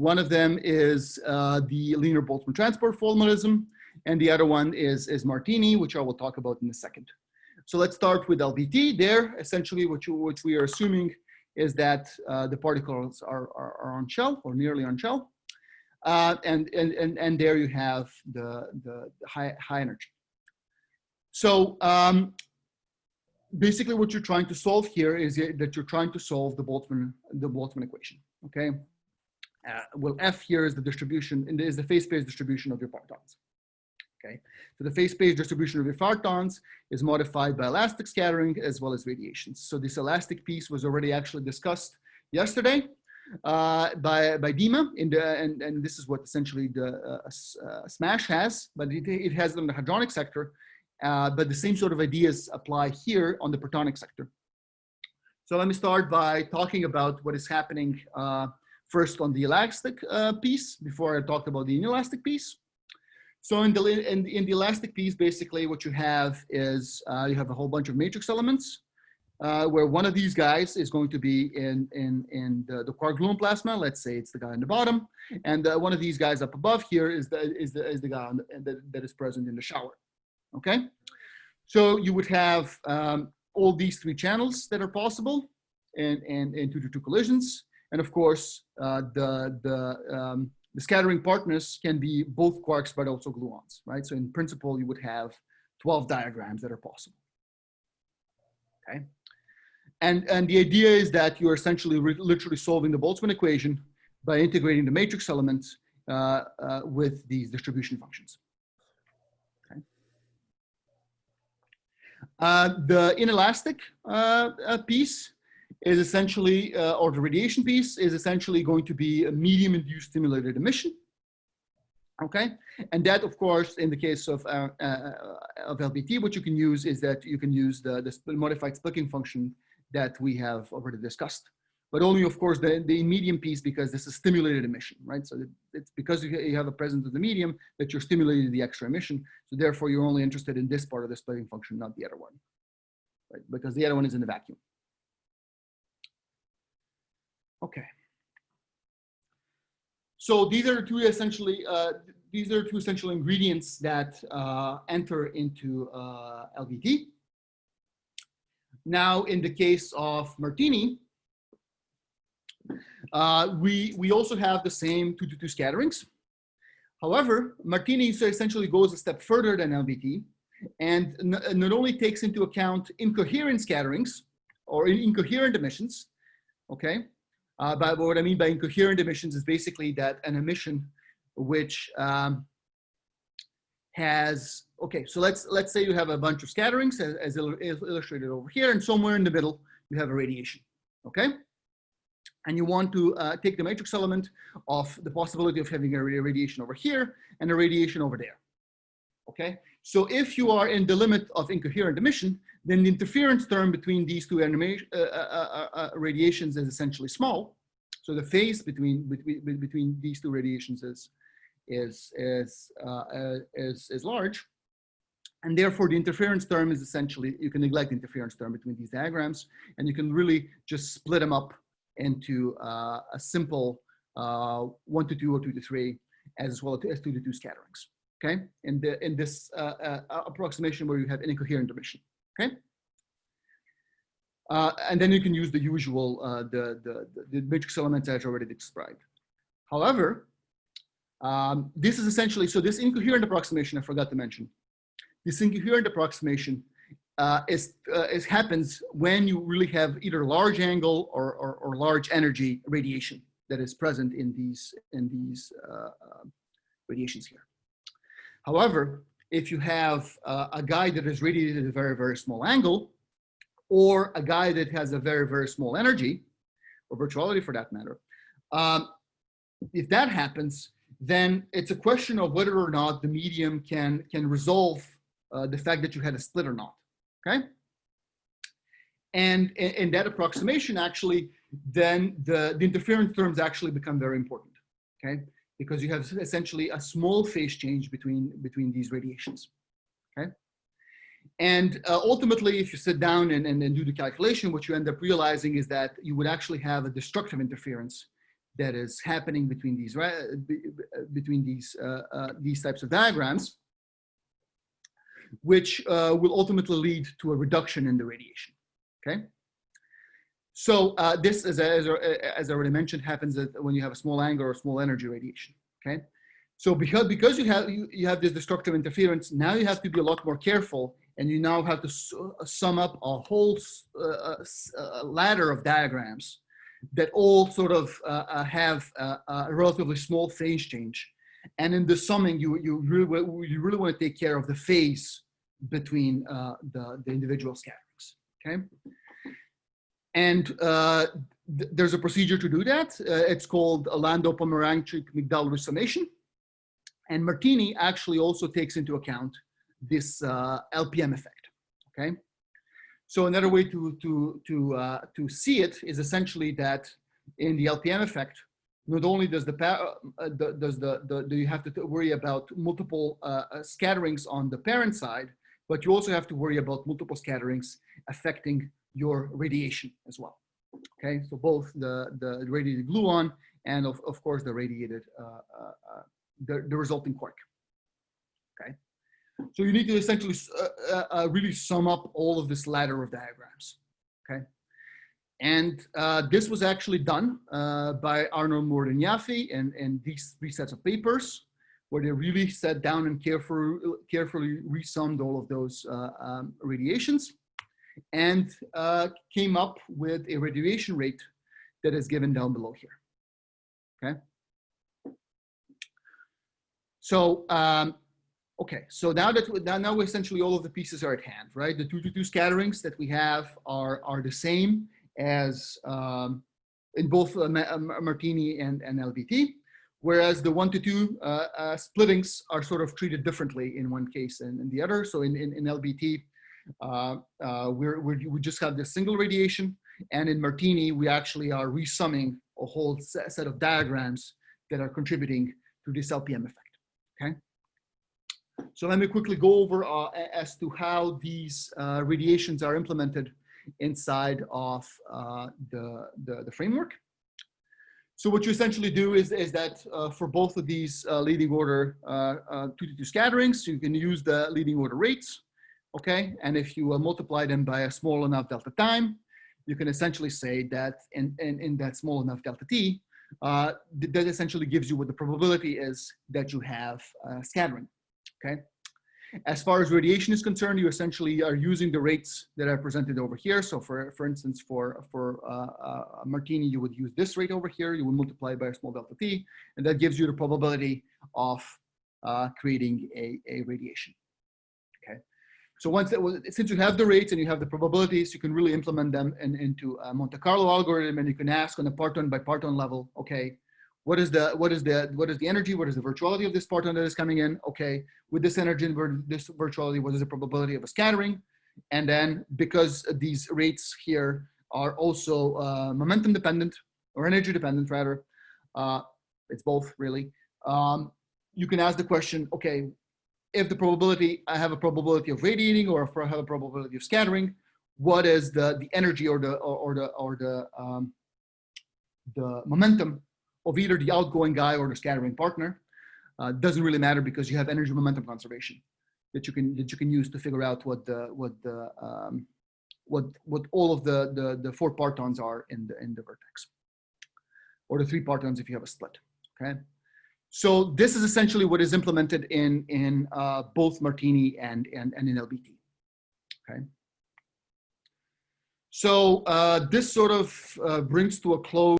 One of them is uh, the linear Boltzmann transport formalism, and the other one is, is Martini, which I will talk about in a second. So let's start with LBT. There, essentially, what, you, what we are assuming is that uh, the particles are, are, are, on shell or nearly on shell. Uh, and, and, and, and there you have the, the, high, high energy. So um, basically what you're trying to solve here is that you're trying to solve the Boltzmann, the Boltzmann equation, okay? Uh, well, F here is the distribution, is the phase space distribution of your partons. Okay, so the phase space distribution of your partons is modified by elastic scattering as well as radiations. So this elastic piece was already actually discussed yesterday uh, by by Dima, in the and and this is what essentially the uh, uh, SMASH has, but it, it has it in the hadronic sector. Uh, but the same sort of ideas apply here on the partonic sector. So let me start by talking about what is happening uh, first on the elastic uh, piece before I talk about the inelastic piece. So in the, in, in the elastic piece, basically what you have is uh, you have a whole bunch of matrix elements uh, where one of these guys is going to be in, in, in the, the quark gluon plasma. Let's say it's the guy on the bottom. And uh, one of these guys up above here is the, is the, is the guy the, that, that is present in the shower. Okay. So you would have um, all these three channels that are possible and, and, and two to two collisions. And of course, uh, the, the, um, the scattering partners can be both quarks, but also gluons, right? So in principle, you would have 12 diagrams that are possible. Okay. And, and the idea is that you're essentially literally solving the Boltzmann equation by integrating the matrix elements uh, uh, with these distribution functions. Okay. Uh, the inelastic uh, uh, piece is essentially, uh, or the radiation piece is essentially going to be a medium induced stimulated emission. Okay, and that of course, in the case of, uh, uh, of LBT, what you can use is that you can use the, the modified splitting function that we have already discussed. But only of course the, the medium piece because this is stimulated emission, right? So it's because you have a presence of the medium that you're stimulating the extra emission. So therefore you're only interested in this part of the splitting function, not the other one, right? Because the other one is in the vacuum. Okay. So these are two essentially, uh, these are two essential ingredients that uh, enter into uh, LBT. Now, in the case of Martini, uh, we, we also have the same two to two scatterings. However, Martini essentially goes a step further than LBT and not only takes into account incoherent scatterings or incoherent emissions, okay, uh, but what I mean by incoherent emissions is basically that an emission which um, has, okay, so let's, let's say you have a bunch of scatterings as, as illustrated over here, and somewhere in the middle, you have a radiation, okay? And you want to uh, take the matrix element of the possibility of having a radiation over here and a radiation over there, okay? So if you are in the limit of incoherent emission, then the interference term between these two uh, uh, uh, uh, radiations is essentially small. So the phase between between between these two radiations is is is uh, is is large, and therefore the interference term is essentially you can neglect the interference term between these diagrams, and you can really just split them up into uh, a simple uh, one to two or two to three, as well as two to two scatterings. Okay, in the in this approximation where you have incoherent emission. Okay. Uh, and then you can use the usual, uh, the, the, the matrix elements as already described. However, um, this is essentially, so this incoherent approximation, I forgot to mention, this incoherent approximation uh, is, uh, is happens when you really have either large angle or, or, or, large energy radiation that is present in these, in these uh, uh, radiations here. However, if you have uh, a guy that is radiated at a very, very small angle, or a guy that has a very, very small energy, or virtuality for that matter, um, if that happens, then it's a question of whether or not the medium can, can resolve uh, the fact that you had a split or not, okay? And in that approximation, actually, then the, the interference terms actually become very important, okay? Because you have essentially a small phase change between, between these radiations, okay? And uh, ultimately, if you sit down and, and, and, do the calculation, what you end up realizing is that you would actually have a destructive interference that is happening between these between these uh, uh, these types of diagrams, which uh, will ultimately lead to a reduction in the radiation. Okay. So uh, this, as, as, as I already mentioned, happens when you have a small angle or small energy radiation. Okay. So because because you have you, you have this destructive interference, now you have to be a lot more careful, and you now have to sum up a whole uh, uh, ladder of diagrams that all sort of uh, uh have a relatively small phase change. And in the summing, you, you, really, you really want to take care of the phase between uh, the, the individual scatterings, okay? And uh, th there's a procedure to do that. Uh, it's called a Landau-Pomeranchuk-Migdal resummation. And Martini actually also takes into account this uh, LPM effect, okay? So another way to, to, to, uh, to see it is essentially that in the LPM effect, not only does the, uh, the does the, the, do you have to worry about multiple uh, uh, scatterings on the parent side, but you also have to worry about multiple scatterings affecting your radiation as well. Okay, so both the, the radiated gluon and of, of course the radiated, uh, uh, uh the, the resulting quark. Okay. So you need to essentially uh, uh, uh, really sum up all of this ladder of diagrams, okay? And uh, this was actually done uh, by Arnold Moore and and, these three sets of papers where they really sat down and carefully, carefully resummed all of those um, radiations and came up with a radiation rate that is given down below here, okay? So um, Okay, so now that we now, essentially all of the pieces are at hand, right? The two to two scatterings that we have are are the same as um, in both uh, uh Martini and, and LBT, whereas the one to two uh, uh, splittings are sort of treated differently in one case and in the other. So in, in, in LBT, uh, uh, we're, we're, we just have this single radiation, and in Martini, we actually are resumming a whole set of diagrams that are contributing to this LPM effect, okay? So let me quickly go over uh, as to how these uh, radiations are implemented inside of uh, the, the, the, framework. So what you essentially do is, is that uh, for both of these uh, leading order uh, two to two scatterings, you can use the leading order rates, okay? And if you multiply them by a small enough delta time, you can essentially say that in, in, in that small enough delta t, that essentially gives you what the probability is that you have scattering okay? As far as radiation is concerned, you essentially are using the rates that are presented over here. So for, for instance, for, for uh, uh, Martini, you would use this rate over here. You would multiply by a small delta t, and that gives you the probability of uh, creating a, a radiation. Okay. So once that, since you have the rates and you have the probabilities, you can really implement them in, into a Monte Carlo algorithm, and you can ask on a parton by parton level, okay, what is the what is the what is the energy what is the virtuality of this parton that is coming in okay with this energy and this virtuality what is the probability of a scattering? And then because these rates here are also uh, momentum dependent or energy dependent rather uh, it's both really um, you can ask the question okay if the probability i have a probability of radiating or if i have a probability of scattering what is the the energy or the or, or the or the um, the momentum of either the outgoing guy or the scattering partner. Uh, doesn't really matter because you have energy momentum conservation that you can that you can use to figure out what the what the um, what what all of the, the the four partons are in the in the vertex or the three partons if you have a split okay so this is essentially what is implemented in in uh, both martini and and and in lbt okay? So uh, this sort of uh, brings to a close